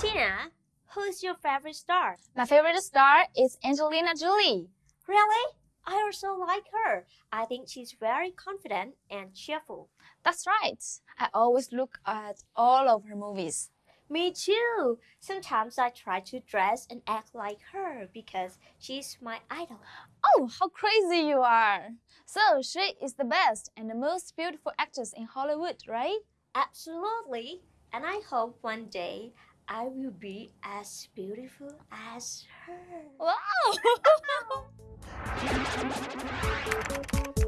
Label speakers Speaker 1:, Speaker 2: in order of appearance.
Speaker 1: Tina, who's your favorite star?
Speaker 2: My favorite star is Angelina Jolie.
Speaker 1: Really? I also like her. I think she's very confident and cheerful.
Speaker 2: That's right. I always look at all of her movies.
Speaker 1: Me too. Sometimes I try to dress and act like her because she's my idol.
Speaker 2: Oh, how crazy you are! So, she is the best and the most beautiful actress in Hollywood, right?
Speaker 1: Absolutely. And I hope one day I will be as beautiful as her.
Speaker 2: Wow! Thank you.